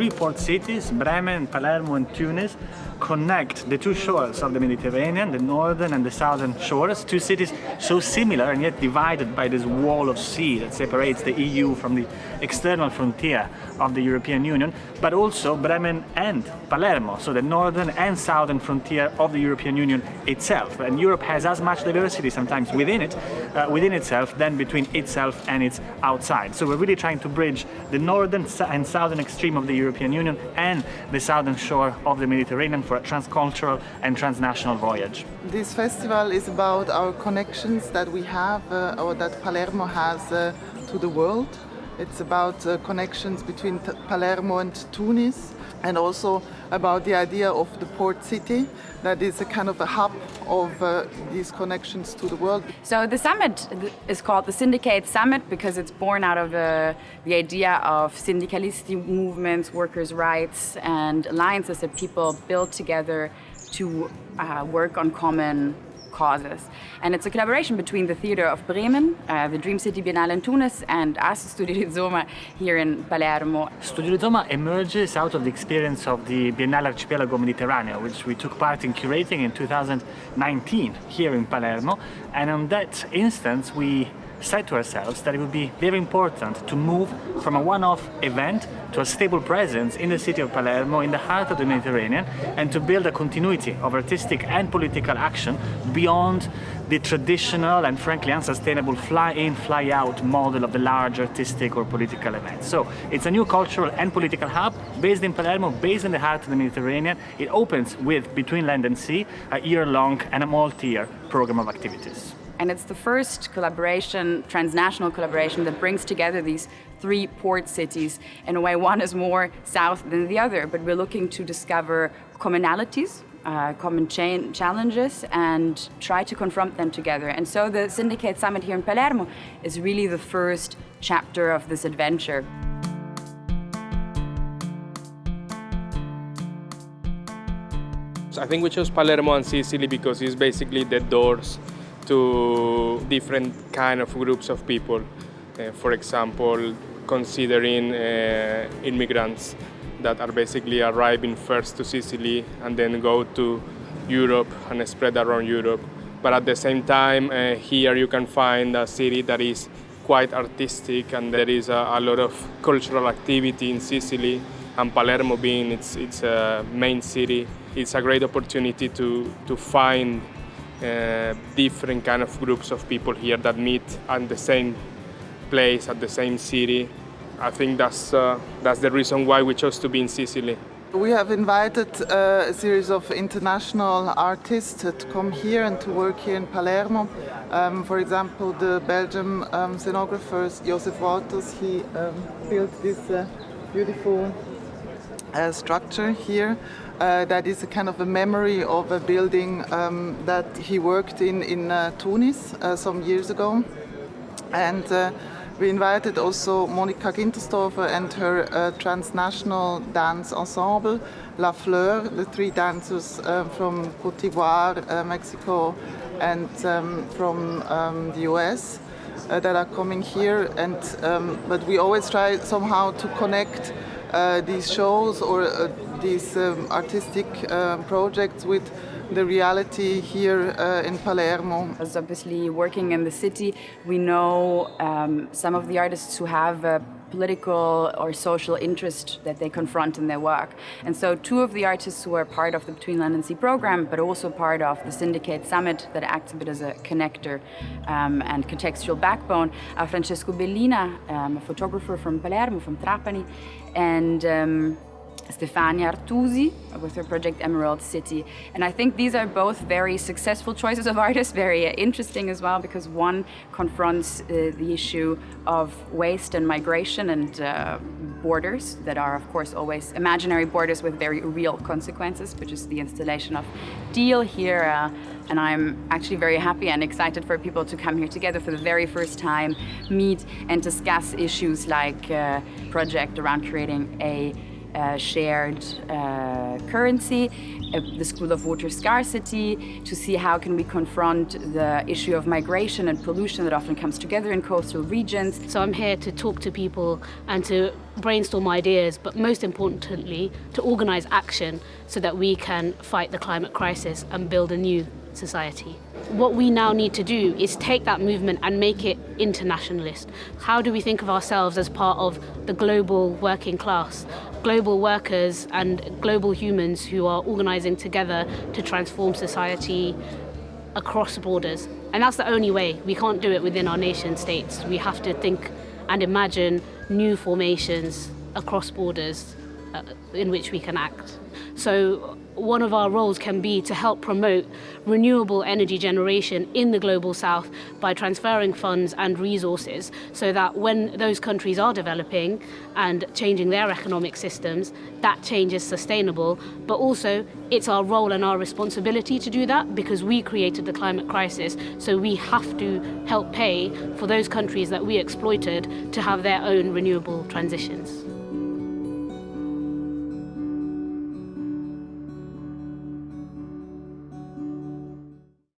three port cities, Bremen, Palermo and Tunis, connect the two shores of the Mediterranean, the northern and the southern shores, two cities so similar and yet divided by this wall of sea that separates the EU from the external frontier of the European Union, but also Bremen and Palermo, so the northern and southern frontier of the European Union itself. And Europe has as much diversity sometimes within it, uh, within itself, than between itself and its outside. So we're really trying to bridge the northern and southern extreme of the European Union and the southern shore of the Mediterranean for a transcultural and transnational voyage. This festival is about our connections that we have uh, or that Palermo has uh, to the world. It's about uh, connections between Palermo and Tunis and also about the idea of the port city that is a kind of a hub of uh, these connections to the world. So the summit is called the Syndicate Summit because it's born out of uh, the idea of syndicalist movements, workers' rights and alliances that people build together to uh, work on common causes. And it's a collaboration between the Theatre of Bremen, uh, the Dream City Biennale in Tunis, and us, Studio Rizoma, here in Palermo. Studio Rizoma emerges out of the experience of the Biennale Archipelago Mediterraneo, which we took part in curating in 2019 here in Palermo. And on that instance, we said to ourselves that it would be very important to move from a one-off event to a stable presence in the city of Palermo, in the heart of the Mediterranean, and to build a continuity of artistic and political action beyond the traditional and frankly unsustainable fly-in, fly-out model of the large artistic or political events. So it's a new cultural and political hub based in Palermo, based in the heart of the Mediterranean. It opens with Between Land and Sea, a year-long and a multi-year program of activities. And it's the first collaboration, transnational collaboration, that brings together these three port cities. In a way, one is more south than the other, but we're looking to discover commonalities, uh, common challenges and try to confront them together. And so the Syndicate Summit here in Palermo is really the first chapter of this adventure. I think we chose Palermo and Sicily because it's basically the doors to different kind of groups of people. Uh, for example, considering uh, immigrants that are basically arriving first to Sicily and then go to Europe and spread around Europe. But at the same time, uh, here you can find a city that is quite artistic and there is a, a lot of cultural activity in Sicily and Palermo being its, its uh, main city. It's a great opportunity to, to find uh, different kind of groups of people here that meet at the same place, at the same city. I think that's, uh, that's the reason why we chose to be in Sicily. We have invited uh, a series of international artists to come here and to work here in Palermo. Um, for example, the Belgian um, scenographer Jozef Wouters, he um, built this uh, beautiful uh, structure here uh, that is a kind of a memory of a building um, that he worked in in uh, Tunis uh, some years ago. And uh, we invited also Monika Gintersdorfer and her uh, transnational dance ensemble, La Fleur, the three dancers from Cote d'Ivoire, Mexico and um, from um, the US. that are coming here and um, but we always try somehow to connect these shows or these um, artistic uh, projects with the reality here uh, in Palermo. As obviously working in the city, we know um, some of the artists who have a political or social interest that they confront in their work. And so two of the artists who are part of the Between Land and Sea program, but also part of the Syndicate Summit that acts a bit as a connector um, and contextual backbone, are Francesco Bellina, um, a photographer from Palermo, from Trapani, and um, Stefania Artusi with her project Emerald City. And I think these are both very successful choices of artists, very interesting as well, because one confronts uh, the issue of waste and migration and uh, borders that are, of course, always imaginary borders with very real consequences, which is the installation of Deal here. Uh, and I'm actually very happy and excited for people to come here together for the very first time, meet and discuss issues like uh, project around creating a uh, shared uh, currency, uh, the School of Water Scarcity, to see how can we confront the issue of migration and pollution that often comes together in coastal regions. So I'm here to talk to people and to brainstorm ideas, but most importantly, to organise action so that we can fight the climate crisis and build a new society. What we now need to do is take that movement and make it internationalist. How do we think of ourselves as part of the global working class, global workers and global humans who are organising together to transform society across borders? And that's the only way. We can't do it within our nation states. We have to think and imagine new formations across borders Uh, in which we can act. So one of our roles can be to help promote renewable energy generation in the global south by transferring funds and resources so that when those countries are developing and changing their economic systems, that change is sustainable. But also, it's our role and our responsibility to do that because we created the climate crisis. So we have to help pay for those countries that we exploited to have their own renewable transitions.